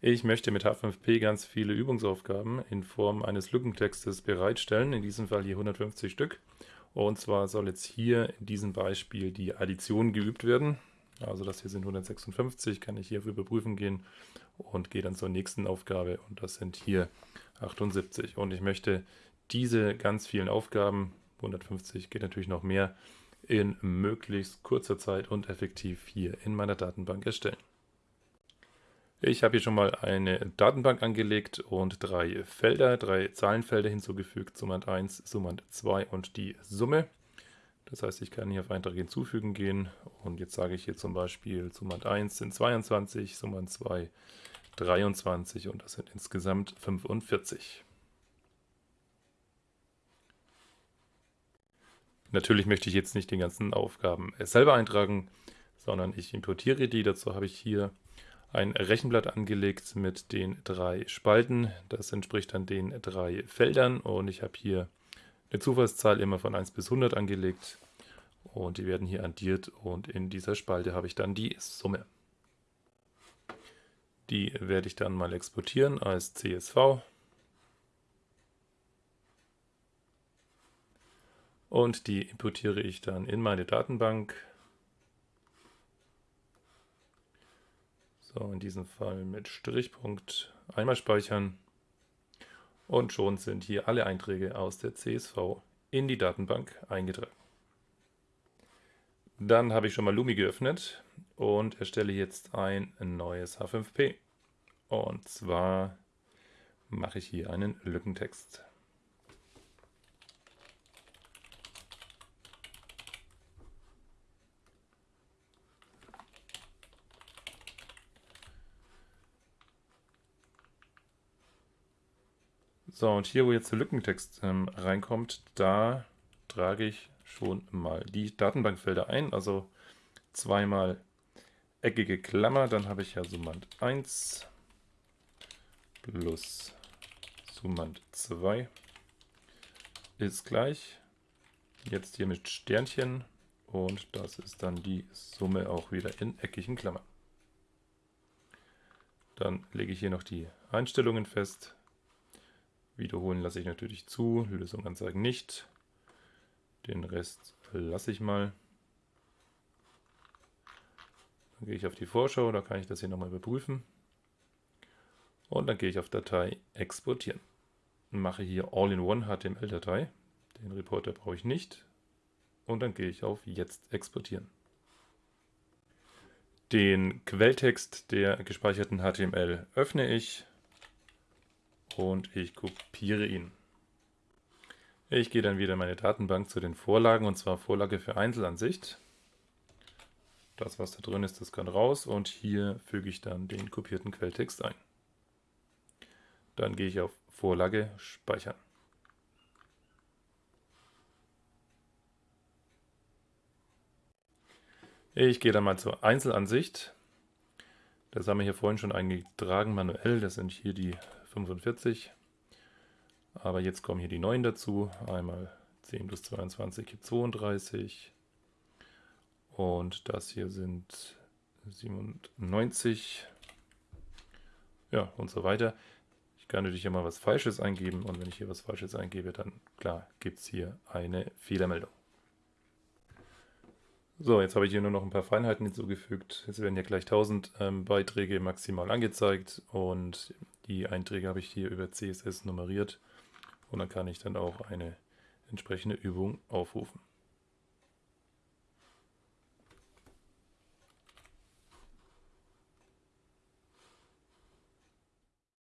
Ich möchte mit H5P ganz viele Übungsaufgaben in Form eines Lückentextes bereitstellen, in diesem Fall hier 150 Stück. Und zwar soll jetzt hier in diesem Beispiel die Addition geübt werden. Also das hier sind 156, kann ich hier für überprüfen gehen und gehe dann zur nächsten Aufgabe und das sind hier 78. Und ich möchte diese ganz vielen Aufgaben, 150 geht natürlich noch mehr, in möglichst kurzer Zeit und effektiv hier in meiner Datenbank erstellen. Ich habe hier schon mal eine Datenbank angelegt und drei Felder, drei Zahlenfelder hinzugefügt, Summand 1, Summand 2 und die Summe. Das heißt, ich kann hier auf Eintrag hinzufügen gehen und jetzt sage ich hier zum Beispiel Summand 1 sind 22, Summand 2 23 und das sind insgesamt 45. Natürlich möchte ich jetzt nicht die ganzen Aufgaben selber eintragen, sondern ich importiere die. Dazu habe ich hier ein Rechenblatt angelegt mit den drei Spalten. Das entspricht dann den drei Feldern und ich habe hier eine Zufallszahl immer von 1 bis 100 angelegt und die werden hier addiert und in dieser Spalte habe ich dann die Summe. Die werde ich dann mal exportieren als CSV. Und die importiere ich dann in meine Datenbank. So, in diesem Fall mit Strichpunkt einmal speichern. Und schon sind hier alle Einträge aus der CSV in die Datenbank eingetragen. Dann habe ich schon mal Lumi geöffnet und erstelle jetzt ein neues H5P. Und zwar mache ich hier einen Lückentext. So, und hier, wo jetzt der Lückentext ähm, reinkommt, da trage ich schon mal die Datenbankfelder ein, also zweimal eckige Klammer, dann habe ich ja Summand 1 plus Summand 2 ist gleich, jetzt hier mit Sternchen. Und das ist dann die Summe auch wieder in eckigen Klammern. Dann lege ich hier noch die Einstellungen fest, Wiederholen lasse ich natürlich zu, Lösung anzeigen nicht. Den Rest lasse ich mal. Dann gehe ich auf die Vorschau, da kann ich das hier nochmal überprüfen. Und dann gehe ich auf Datei exportieren. Mache hier All-in-One HTML-Datei. Den Reporter brauche ich nicht. Und dann gehe ich auf Jetzt exportieren. Den Quelltext der gespeicherten HTML öffne ich und ich kopiere ihn. Ich gehe dann wieder in meine Datenbank zu den Vorlagen und zwar Vorlage für Einzelansicht. Das, was da drin ist, das kann raus und hier füge ich dann den kopierten Quelltext ein. Dann gehe ich auf Vorlage Speichern. Ich gehe dann mal zur Einzelansicht. Das haben wir hier vorhin schon eingetragen manuell. Das sind hier die 45. Aber jetzt kommen hier die neuen dazu. Einmal 10 plus 22 gibt 32. Und das hier sind 97. Ja, und so weiter. Ich kann natürlich hier mal was Falsches eingeben. Und wenn ich hier was Falsches eingebe, dann klar gibt es hier eine Fehlermeldung. So, jetzt habe ich hier nur noch ein paar Feinheiten hinzugefügt. Jetzt werden hier gleich 1000 ähm, Beiträge maximal angezeigt und die Einträge habe ich hier über CSS nummeriert und dann kann ich dann auch eine entsprechende Übung aufrufen.